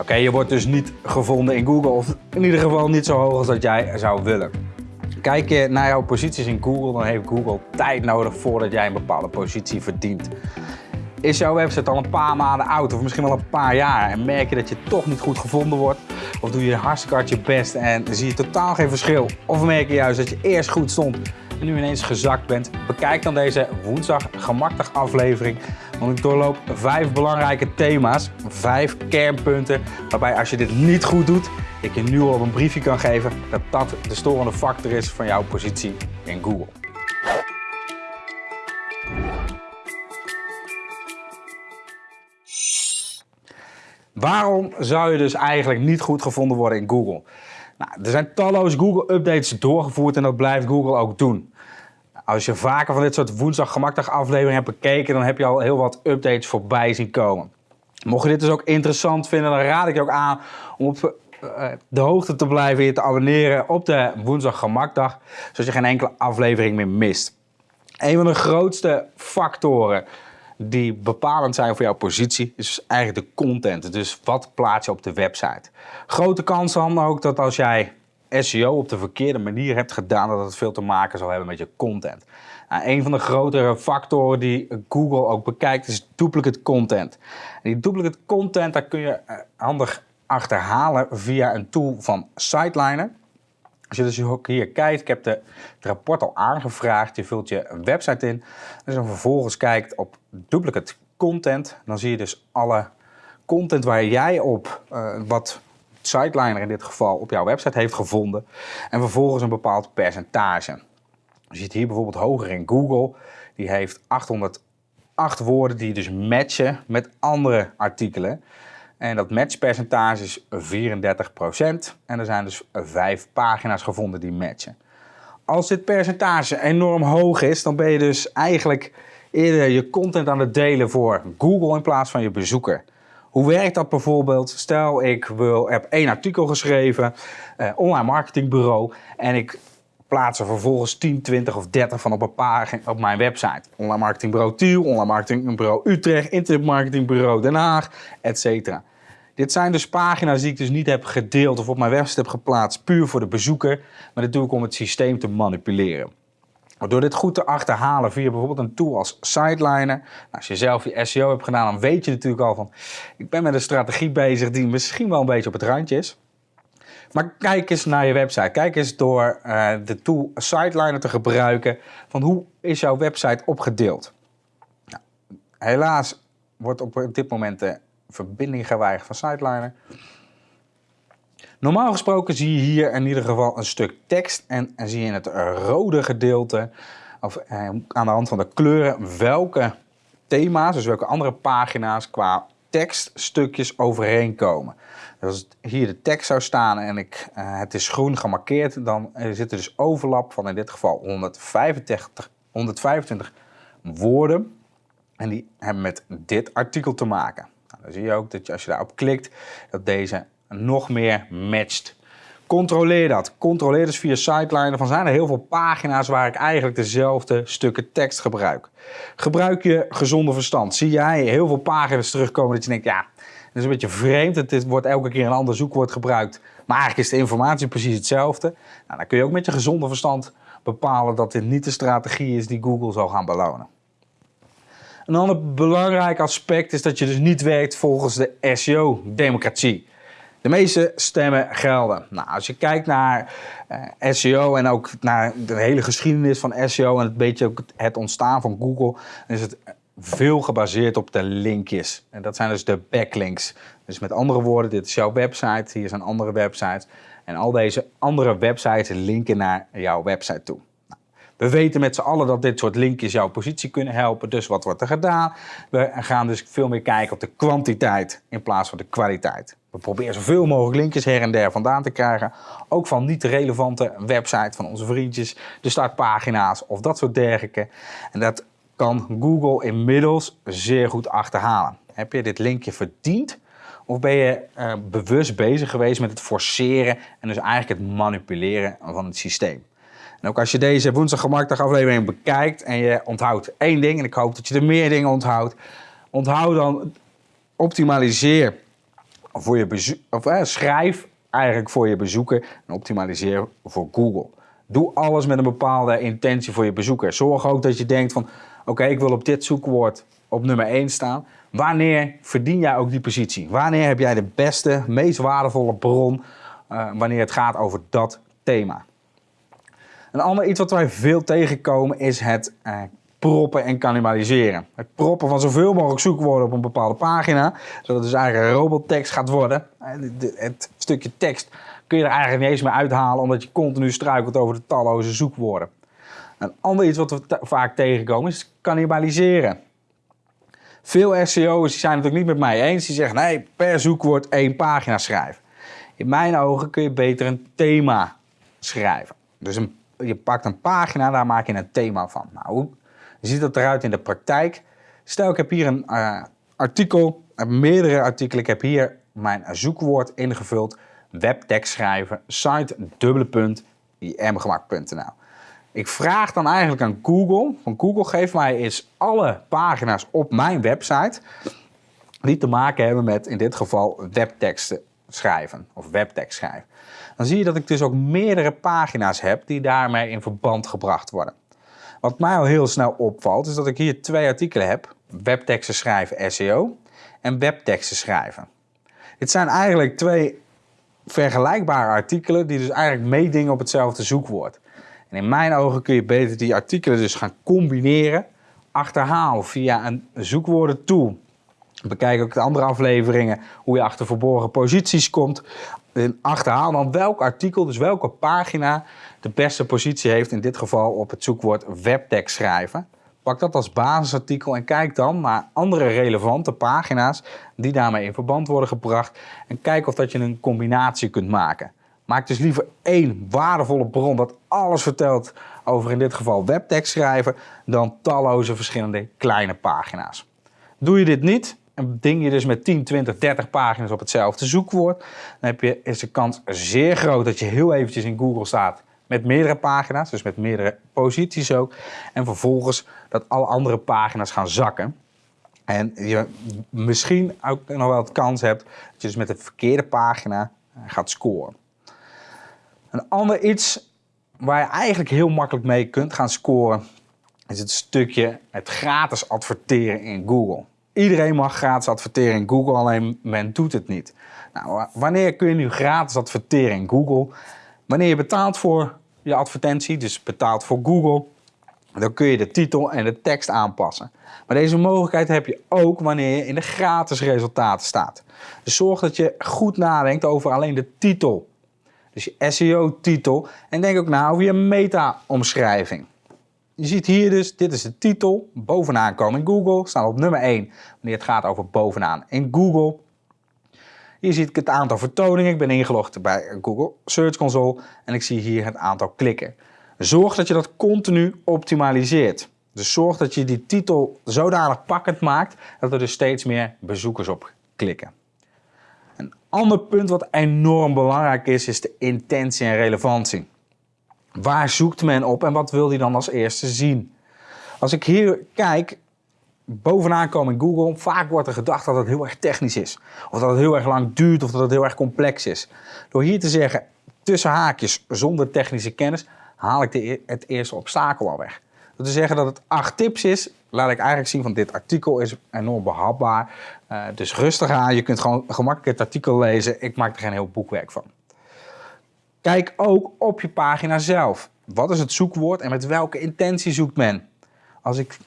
Oké, je wordt dus niet gevonden in Google, of in ieder geval niet zo hoog als dat jij zou willen. Kijk je naar jouw posities in Google, dan heeft Google tijd nodig voordat jij een bepaalde positie verdient. Is jouw website al een paar maanden oud of misschien wel een paar jaar en merk je dat je toch niet goed gevonden wordt? Of doe je hartstikke hard je best en zie je totaal geen verschil? Of merk je juist dat je eerst goed stond en nu ineens gezakt bent? Bekijk dan deze woensdag gemakkelijk aflevering. Want ik doorloop vijf belangrijke thema's, vijf kernpunten, waarbij als je dit niet goed doet, ik je nu al op een briefje kan geven dat dat de storende factor is van jouw positie in Google. Waarom zou je dus eigenlijk niet goed gevonden worden in Google? Nou, er zijn talloze Google-updates doorgevoerd en dat blijft Google ook doen. Als je vaker van dit soort woensdag gemakkelijk afleveringen hebt bekeken, dan heb je al heel wat updates voorbij zien komen. Mocht je dit dus ook interessant vinden, dan raad ik je ook aan om op eh, de hoogte te blijven en te abonneren op de woensdag gemakdag, zodat je geen enkele aflevering meer mist. Een van de grootste factoren die bepalend zijn voor jouw positie, is eigenlijk de content. Dus wat plaats je op de website. Grote kans ook dat als jij SEO op de verkeerde manier hebt gedaan, dat het veel te maken zal hebben met je content. Nou, een van de grotere factoren die Google ook bekijkt is duplicate content. En die duplicate content, daar kun je eh, handig achterhalen via een tool van Siteliner. Als je dus ook hier kijkt, ik heb de, het rapport al aangevraagd. Je vult je website in. Dus dan vervolgens kijkt op duplicate content. Dan zie je dus alle content waar jij op, uh, wat Siteliner in dit geval, op jouw website heeft gevonden. En vervolgens een bepaald percentage. Je ziet hier bijvoorbeeld hoger in Google. Die heeft 808 woorden die dus matchen met andere artikelen. En dat matchpercentage is 34%. En er zijn dus vijf pagina's gevonden die matchen. Als dit percentage enorm hoog is, dan ben je dus eigenlijk eerder je content aan het delen voor Google in plaats van je bezoeker. Hoe werkt dat bijvoorbeeld? Stel, ik wil, heb één artikel geschreven, eh, online marketingbureau, en ik plaats er vervolgens 10, 20 of 30 van op een pagina op mijn website. Online marketingbureau Tiel, online marketingbureau Utrecht, internetmarketingbureau Den Haag, etc. Dit zijn dus pagina's die ik dus niet heb gedeeld of op mijn website heb geplaatst puur voor de bezoeker, maar dit doe ik om het systeem te manipuleren. Door dit goed te achterhalen via bijvoorbeeld een tool als Sideliner. Nou, als je zelf je SEO hebt gedaan, dan weet je natuurlijk al van... ik ben met een strategie bezig die misschien wel een beetje op het randje is. Maar kijk eens naar je website. Kijk eens door uh, de tool Sideliner te gebruiken van hoe is jouw website opgedeeld. Nou, helaas wordt op dit moment de verbinding geweigerd van Sideliner. Normaal gesproken zie je hier in ieder geval een stuk tekst en, en zie je in het rode gedeelte, of eh, aan de hand van de kleuren, welke thema's, dus welke andere pagina's qua tekststukjes overeenkomen. Dus als hier de tekst zou staan en ik, uh, het is groen gemarkeerd, dan zit er dus overlap van in dit geval 125, 125 woorden. En die hebben met dit artikel te maken. Nou, dan zie je ook dat als je daarop klikt, dat deze nog meer matcht. Controleer dat. Controleer dus via Siteliner van zijn er heel veel pagina's waar ik eigenlijk dezelfde stukken tekst gebruik. Gebruik je gezonde verstand. Zie jij heel veel pagina's terugkomen dat je denkt, ja, dat is een beetje vreemd. Het wordt elke keer een ander zoekwoord gebruikt. Maar eigenlijk is de informatie precies hetzelfde. Nou, dan kun je ook met je gezonde verstand bepalen dat dit niet de strategie is die Google zal gaan belonen. Een ander belangrijk aspect is dat je dus niet werkt volgens de SEO-democratie. De meeste stemmen gelden. Nou, als je kijkt naar uh, SEO en ook naar de hele geschiedenis van SEO en een beetje ook het ontstaan van Google, dan is het veel gebaseerd op de linkjes. En dat zijn dus de backlinks. Dus met andere woorden, dit is jouw website, hier zijn andere websites. En al deze andere websites linken naar jouw website toe. We weten met z'n allen dat dit soort linkjes jouw positie kunnen helpen. Dus wat wordt er gedaan? We gaan dus veel meer kijken op de kwantiteit in plaats van de kwaliteit. We proberen zoveel mogelijk linkjes her en der vandaan te krijgen. Ook van niet relevante websites van onze vriendjes, de startpagina's of dat soort dergelijke. En dat kan Google inmiddels zeer goed achterhalen. Heb je dit linkje verdiend? Of ben je uh, bewust bezig geweest met het forceren en dus eigenlijk het manipuleren van het systeem? En ook als je deze woensdag gemakkelijk aflevering bekijkt en je onthoudt één ding, en ik hoop dat je er meer dingen onthoudt, onthoud dan, optimaliseer voor je bezoek, of eh, schrijf eigenlijk voor je bezoeker en optimaliseer voor Google. Doe alles met een bepaalde intentie voor je bezoeker. Zorg ook dat je denkt van, oké, ik wil op dit zoekwoord op nummer 1 staan. Wanneer verdien jij ook die positie? Wanneer heb jij de beste, meest waardevolle bron uh, wanneer het gaat over dat thema? Een ander iets wat wij veel tegenkomen is het uh, proppen en cannibaliseren. Het proppen van zoveel mogelijk zoekwoorden op een bepaalde pagina, zodat het dus eigenlijk een robottekst gaat worden. Eh, het stukje tekst kun je er eigenlijk niet eens meer uithalen, omdat je continu struikelt over de talloze zoekwoorden. Een ander iets wat we vaak tegenkomen is cannibaliseren. Veel SEO's zijn het ook niet met mij eens. Die zeggen nee, per zoekwoord één pagina schrijven. In mijn ogen kun je beter een thema schrijven. Dus een, je pakt een pagina, daar maak je een thema van. Nou, hoe ziet dat eruit in de praktijk? Stel, ik heb hier een uh, artikel, meerdere artikelen. Ik heb hier mijn zoekwoord ingevuld. Webtekst schrijven, site imgemak.nl. Ik vraag dan eigenlijk aan Google, van Google geef mij eens alle pagina's op mijn website die te maken hebben met in dit geval webteksten schrijven of webtekst schrijven. Dan zie je dat ik dus ook meerdere pagina's heb die daarmee in verband gebracht worden. Wat mij al heel snel opvalt is dat ik hier twee artikelen heb. Webteksten schrijven SEO en webteksten schrijven. Dit zijn eigenlijk twee vergelijkbare artikelen die dus eigenlijk meedingen op hetzelfde zoekwoord. En in mijn ogen kun je beter die artikelen dus gaan combineren. Achterhaal via een zoekwoordentool. Bekijk ook de andere afleveringen hoe je achter verborgen posities komt. En achterhaal dan welk artikel, dus welke pagina de beste positie heeft. In dit geval op het zoekwoord webtekst schrijven. Pak dat als basisartikel en kijk dan naar andere relevante pagina's die daarmee in verband worden gebracht. En kijk of dat je een combinatie kunt maken. Maak dus liever één waardevolle bron dat alles vertelt over in dit geval webtekst schrijven dan talloze verschillende kleine pagina's. Doe je dit niet ding je dus met 10, 20, 30 pagina's op hetzelfde zoekwoord, dan heb je, is de kans zeer groot dat je heel eventjes in Google staat met meerdere pagina's, dus met meerdere posities ook. En vervolgens dat alle andere pagina's gaan zakken. En je misschien ook nog wel het kans hebt dat je dus met de verkeerde pagina gaat scoren. Een ander iets waar je eigenlijk heel makkelijk mee kunt gaan scoren, is het stukje het gratis adverteren in Google. Iedereen mag gratis adverteren in Google, alleen men doet het niet. Nou, wanneer kun je nu gratis adverteren in Google? Wanneer je betaalt voor je advertentie, dus betaalt voor Google, dan kun je de titel en de tekst aanpassen. Maar deze mogelijkheid heb je ook wanneer je in de gratis resultaten staat. Dus zorg dat je goed nadenkt over alleen de titel dus je SEO-titel. En denk ook na over je meta-omschrijving. Je ziet hier dus, dit is de titel, bovenaan komen in Google, staan op nummer 1 wanneer het gaat over bovenaan in Google. Hier zie ik het aantal vertoningen, ik ben ingelogd bij Google Search Console en ik zie hier het aantal klikken. Zorg dat je dat continu optimaliseert. Dus zorg dat je die titel zodanig pakkend maakt dat er dus steeds meer bezoekers op klikken ander punt wat enorm belangrijk is, is de intentie en relevantie. Waar zoekt men op en wat wil hij dan als eerste zien? Als ik hier kijk, bovenaan komen in Google, vaak wordt er gedacht dat het heel erg technisch is. Of dat het heel erg lang duurt of dat het heel erg complex is. Door hier te zeggen, tussen haakjes, zonder technische kennis, haal ik de, e-, het eerste obstakel al weg. Dat te zeggen dat het acht tips is, laat ik eigenlijk zien van dit artikel is enorm behapbaar. Uh, dus rustig aan, je kunt gewoon gemakkelijk het artikel lezen. Ik maak er geen heel boekwerk van. Kijk ook op je pagina zelf. Wat is het zoekwoord en met welke intentie zoekt men? Als ik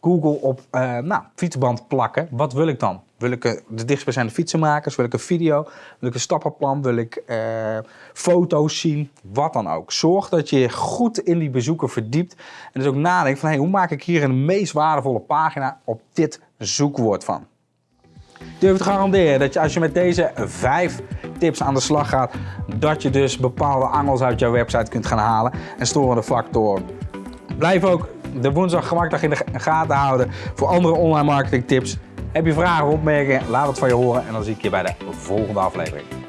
Google op uh, nou, fietsband plakken, wat wil ik dan? Wil ik de dichtstbijzijnde fietsenmakers? Wil ik een video? Wil ik een stappenplan? Wil ik uh, foto's zien? Wat dan ook. Zorg dat je goed in die bezoeker verdiept. En dus ook nadenkt van hey, hoe maak ik hier een meest waardevolle pagina op dit zoekwoord van. Durf te garanderen dat je als je met deze vijf tips aan de slag gaat, dat je dus bepaalde angels uit jouw website kunt gaan halen en storende factoren. Blijf ook de woensdag gemakdag in de gaten houden voor andere online marketing tips. Heb je vragen of opmerkingen? Laat het van je horen en dan zie ik je bij de volgende aflevering.